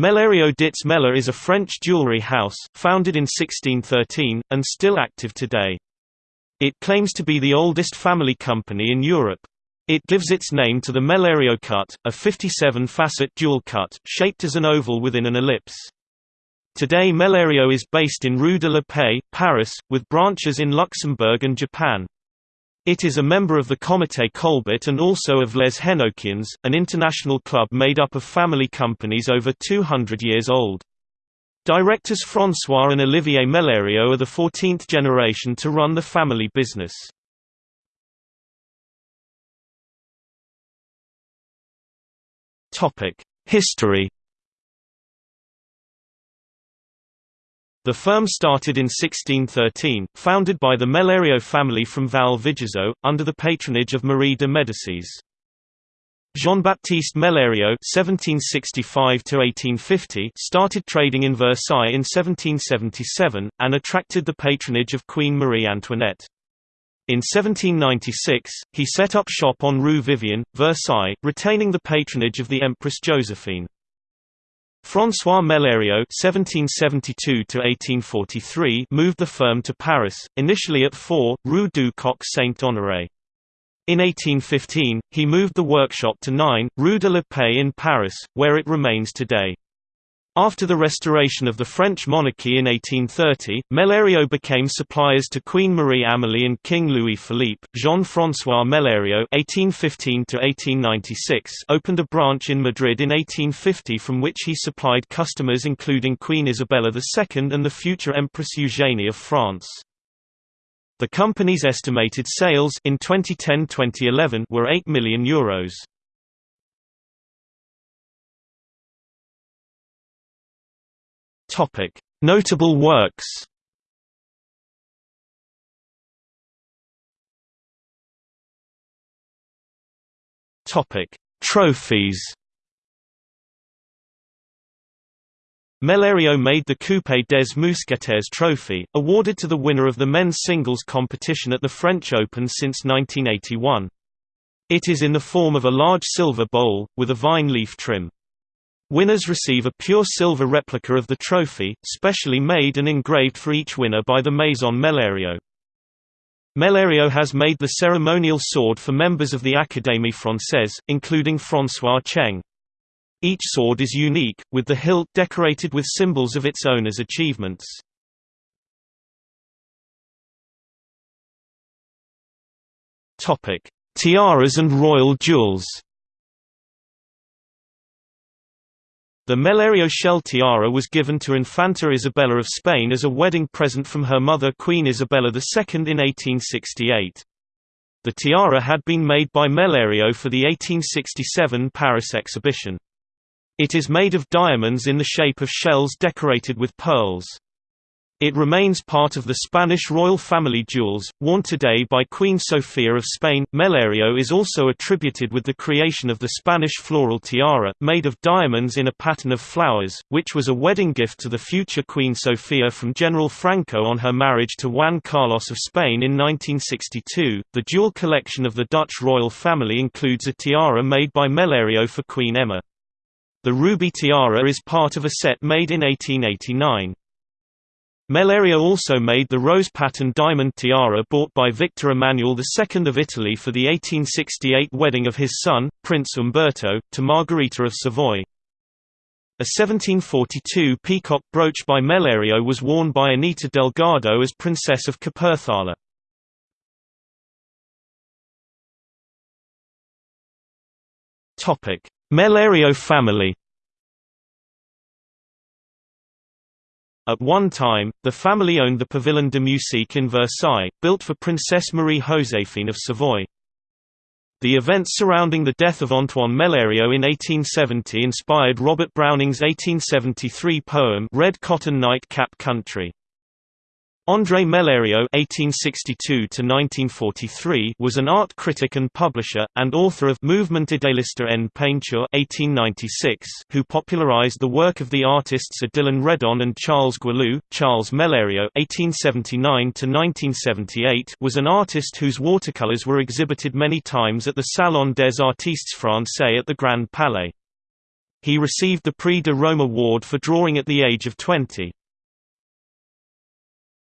Mellerio dits Meller is a French jewelry house, founded in 1613, and still active today. It claims to be the oldest family company in Europe. It gives its name to the Mellerio cut, a 57-facet jewel cut, shaped as an oval within an ellipse. Today Mellerio is based in Rue de la Paix, Paris, with branches in Luxembourg and Japan. It is a member of the Comité Colbert and also of Les Henokiens, an international club made up of family companies over 200 years old. Directors François and Olivier Mellerio are the 14th generation to run the family business. History The firm started in 1613, founded by the Mellerio family from Val Vigezzo, under the patronage of Marie de Médicis. Jean-Baptiste Mellerio (1765–1850) started trading in Versailles in 1777, and attracted the patronage of Queen Marie Antoinette. In 1796, he set up shop on Rue Vivienne, Versailles, retaining the patronage of the Empress Josephine. François Mellerio (1772–1843) moved the firm to Paris, initially at 4 Rue du Coq Saint-Honoré. In 1815, he moved the workshop to 9 Rue de la Paix in Paris, where it remains today. After the restoration of the French monarchy in 1830, Mellerio became suppliers to Queen Marie Amélie and King Louis Philippe. Jean-François Mellerio (1815–1896) opened a branch in Madrid in 1850, from which he supplied customers including Queen Isabella II and the future Empress Eugénie of France. The company's estimated sales in 2010-2011 were 8 million euros. Topic: Notable works. Topic: Trophies. Mellerio made the Coupe des Mousquetaires trophy, awarded to the winner of the men's singles competition at the French Open since 1981. It is in the form of a large silver bowl, with a vine leaf trim. Winners receive a pure silver replica of the trophy, specially made and engraved for each winner by the Maison Mellerio. Mellerio has made the ceremonial sword for members of the Académie Française, including François Cheng. Each sword is unique, with the hilt decorated with symbols of its owner's achievements. Tiaras and royal jewels The Mellerio shell tiara was given to Infanta Isabella of Spain as a wedding present from her mother Queen Isabella II in 1868. The tiara had been made by Mellerio for the 1867 Paris exhibition. It is made of diamonds in the shape of shells decorated with pearls. It remains part of the Spanish royal family jewels, worn today by Queen Sofia of Spain. Mellerio is also attributed with the creation of the Spanish floral tiara, made of diamonds in a pattern of flowers, which was a wedding gift to the future Queen Sofia from General Franco on her marriage to Juan Carlos of Spain in 1962. The jewel collection of the Dutch royal family includes a tiara made by Mellerio for Queen Emma. The ruby tiara is part of a set made in 1889. Mellerio also made the rose-pattern diamond tiara bought by Victor Emmanuel II of Italy for the 1868 wedding of his son, Prince Umberto, to Margherita of Savoy. A 1742 peacock brooch by Mellerio was worn by Anita Delgado as Princess of Kapurthala. Mellerio family At one time, the family owned the Pavillon de Musique in Versailles, built for Princess Marie-Joséphine of Savoy. The events surrounding the death of Antoine Mellerio in 1870 inspired Robert Browning's 1873 poem Red Cotton Night Cap Country. André Mellerio (1862–1943) was an art critic and publisher, and author of Mouvement idéaliste en peinture (1896), who popularized the work of the artists Odilon Redon and Charles Guilloux. Charles Mellerio (1879–1978) was an artist whose watercolors were exhibited many times at the Salon des Artistes Français at the Grand Palais. He received the Prix de Rome award for drawing at the age of 20.